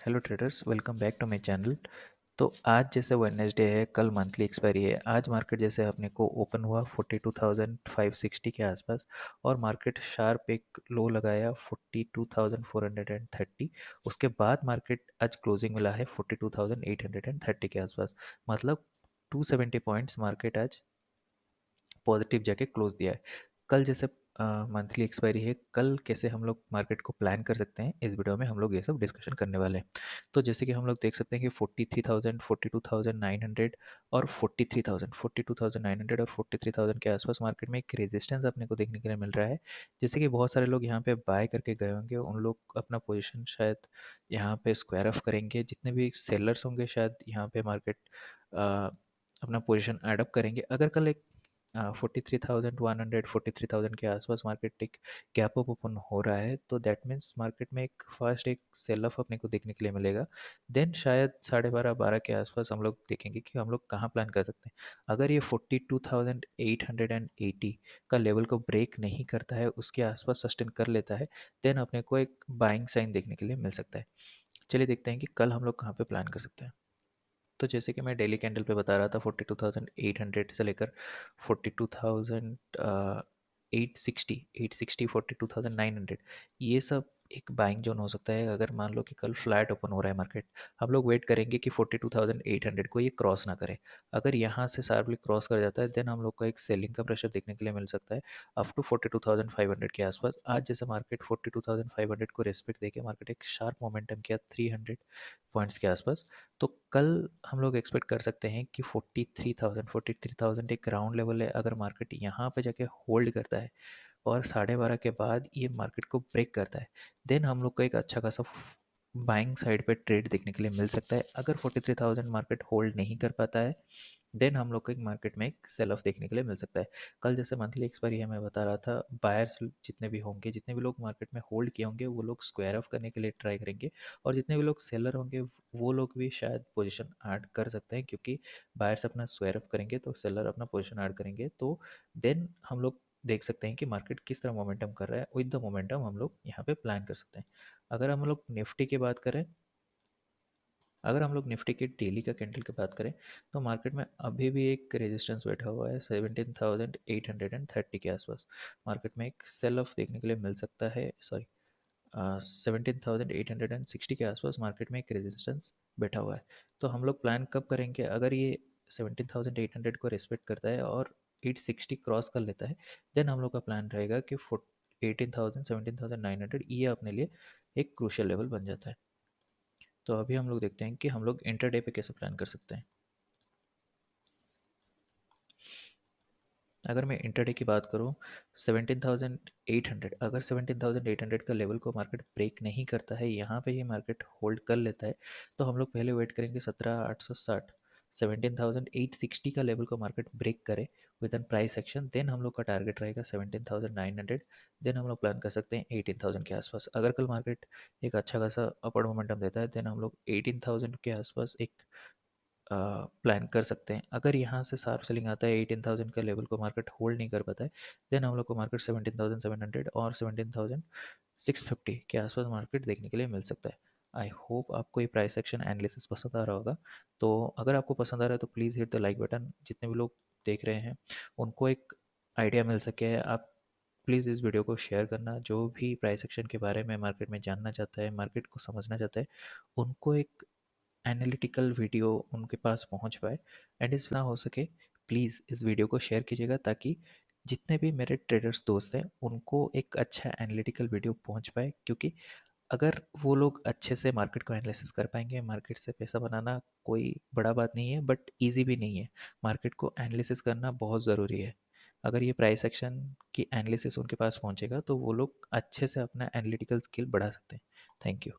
Hello traders welcome back to my channel तो आज जैसे वेडनेसडे है कल मंथली एक्सपायरी है। आज मार्केट जैसे अपने को ओपन हुआ 42,560 के आसपास और मार्केट शार्प एक लो लगाया 42,430 उसके बाद मार्केट आज क्लोजिंग मिला है 42,830 के आसपास। मतलब 270 पॉइंट्स मार्केट आज पॉजिटिव जाके क्लोज दिया है। कल जैसे मंथली एक्सपायरी है। कल कैसे हम लोग मार्केट को प्लान कर सकते हैं, इस वीडियो में हम लोग ये सब डिस्कशन करने वाले हैं। तो जैसे कि हम लोग देख सकते हैं कि forty three thousand forty two thousand nine hundred और forty three thousand forty two thousand nine hundred और फोर्टी थ्री थाउज़ेंड के आसपास मार्केट में एक रेजिस्टेंस अपने को देखने के लिए मिल रहा है। जैसे कि बहुत सारे लोग यहाँ पर बाय करके गए होंगे, उन लोग अपना पोजिशन शायद यहाँ पर स्क्वायर ऑफ़ करेंगे। जितने भी सेलर्स होंगे शायद यहाँ पर मार्केट अपना पोजिशन एडअप करेंगे। अगर कल एक forty three thousand one hundred forty three thousand के आसपास मार्केट एक गैप अप ओपन हो रहा है तो दैट मीन्स मार्केट में एक फ़र्स्ट एक सेल ऑफ़ अपने को देखने के लिए मिलेगा। देन शायद साढ़े बारह बारह के आसपास हम लोग देखेंगे कि हम लोग कहाँ प्लान कर सकते हैं। अगर ये forty two thousand eight hundred and eighty का लेवल को ब्रेक नहीं करता है, उसके आसपास सस्टेन कर लेता है देन अपने को एक बाइंग साइन देखने के लिए मिल सकता है। चलिए देखते हैं कि कल हम लोग कहाँ पर प्लान कर सकते हैं। तो जैसे कि मैं डेली कैंडल पे बता रहा था, forty two thousand eight hundred से लेकर forty two thousand eight sixty eight sixty forty, two thousand nine hundred. ये सब एक बाइंग जोन हो सकता है। अगर मान लो कि कल फ्लैट ओपन हो रहा है मार्केट हम लोग वेट करेंगे कि forty two thousand eight hundred को ये क्रॉस ना करे। अगर यहाँ से शार्पली क्रॉस कर जाता है देन हम लोग को एक सेलिंग का प्रेशर देखने के लिए मिल सकता है up to forty two thousand five hundred के आसपास। आज जैसे market forty two thousand five hundred को रेस्पेक्ट देके मार्केट एक शार्प मोमेंटम किया थ्री हंड्रेड पॉइंट्स के आसपास तो कल हम लोग एक्सपेक्ट कर सकते हैं कि forty three thousand, forty three thousand एक ग्राउंड लेवल है। अगर मार्केट यहाँ पे जाके होल्ड करता है और साढ़े बारह के बाद ये मार्केट को ब्रेक करता है। देन हम लोग को एक अच्छा खासा बाइंग साइड पे ट्रेड देखने के लिए मिल सकता है। अगर forty three thousand market hold नहीं कर पाता है देन हम लोग को एक मार्केट में एक सेल ऑफ़ देखने के लिए मिल सकता है। कल जैसे मंथली एक्सपायरी है, मैं बता रहा था बायर्स जितने भी होंगे, जितने भी लोग मार्केट में होल्ड किए होंगे, वो लोग स्क्वायर ऑफ़ करने के लिए ट्राई करेंगे और जितने भी लोग सेलर होंगे, वो लोग भी शायद पोजिशन ऐड कर सकते हैं क्योंकि बायर्स अपना स्क्वायर ऑफ़ करेंगे तो सेलर अपना पोजिशन ऐड करेंगे। तो देन हम लोग देख सकते हैं कि मार्केट किस तरह मोमेंटम कर रहा है, विद द मोमेंटम हम लोग यहाँ पे प्लान कर सकते हैं। अगर हम लोग निफ्टी की बात करें, अगर हम लोग निफ्टी के डेली का कैंडल की बात करें तो मार्केट में अभी भी एक रेजिस्टेंस बैठा हुआ है seventeen thousand eight hundred and thirty के आसपास। मार्केट में एक सेल ऑफ़ देखने के लिए मिल सकता है sorry seventeen thousand eight hundred and sixty के आसपास मार्केट में एक रेजिस्टेंस बैठा हुआ है। तो हम लोग प्लान कब करेंगे? अगर ये सेवनटीन थाउज़ेंड एट हंड्रेड को रिस्पेक्ट करता है और एट सिक्सटी क्रॉस कर लेता है देन हम लोग का प्लान रहेगा कि four eighteen thousand seventeen thousand nine hundred ये अपने लिए एक क्रूशल लेवल बन जाता है। तो अभी हम लोग देखते हैं कि हम लोग इंटरडे पे कैसे प्लान कर सकते हैं। अगर मैं इंटरडे की बात करूँ 17,800 अगर 17,800 का लेवल को मार्केट ब्रेक नहीं करता है यहाँ पे ये मार्केट होल्ड कर लेता है तो हम लोग पहले वेट करेंगे सत्रह आठ सौ साठ सेवनटीन थाउज़ेंड एट सिक्सटी का लेवल को मार्केट ब्रेक करे with an price action then हम लोग का टारगेट रहेगा seventeen thousand nine hundred then हम लोग प्लान कर सकते हैं एटीन थाउज़ेंड के आसपास। अगर कल मार्केट एक अच्छा खासा अपर मोमेंटम देता है देन हम लोग एटीन थाउज़ेंड के आसपास एक प्लान कर सकते हैं। अगर यहाँ से सार्फ सेलिंग आता है, एटीन थाउज़ेंड का लेवल को मार्केट होल्ड नहीं कर पाता है देन हम लोग को market seventeen thousand seven hundred और सेवनटीन थाउज़ेंड सिक्स फिफ्टी के आसपास मार्केट देखने के लिए मिल सकता है। आई होप आपको ये प्राइस एक्शन एनालिसिस पसंद आ रहा होगा। तो अगर आपको पसंद आ रहा है तो please hit the like button जितने भी लोग देख रहे हैं, उनको एक आइडिया मिल सके। आप प्लीज़ इस वीडियो को शेयर करना। जो भी प्राइस एक्शन के बारे में मार्केट में जानना चाहता है मार्केट को समझना चाहता है, उनको एक एनालिटिकल वीडियो उनके पास पहुँच पाए। एंड इस ना हो सके प्लीज़ इस वीडियो को शेयर कीजिएगा ताकि जितने भी मेरे ट्रेडर्स दोस्त हैं, उनको एक अच्छा एनालिटिकल वीडियो पहुँच पाए। क्योंकि अगर वो लोग अच्छे से मार्केट को एनालिसिस कर पाएँगे, मार्केट से पैसा बनाना कोई बड़ा बात नहीं है, बट ईजी भी नहीं है। मार्केट को एनालिसिस करना बहुत ज़रूरी है। अगर ये प्राइस एक्शन की एनालिसिस उनके पास पहुंचेगा तो वो लोग अच्छे से अपना एनालिटिकल स्किल बढ़ा सकते हैं। Thank you.